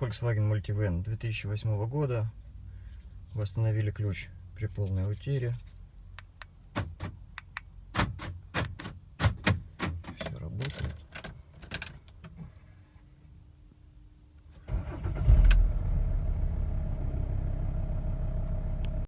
Volkswagen Multivan 2008 года. Восстановили ключ при полной утере.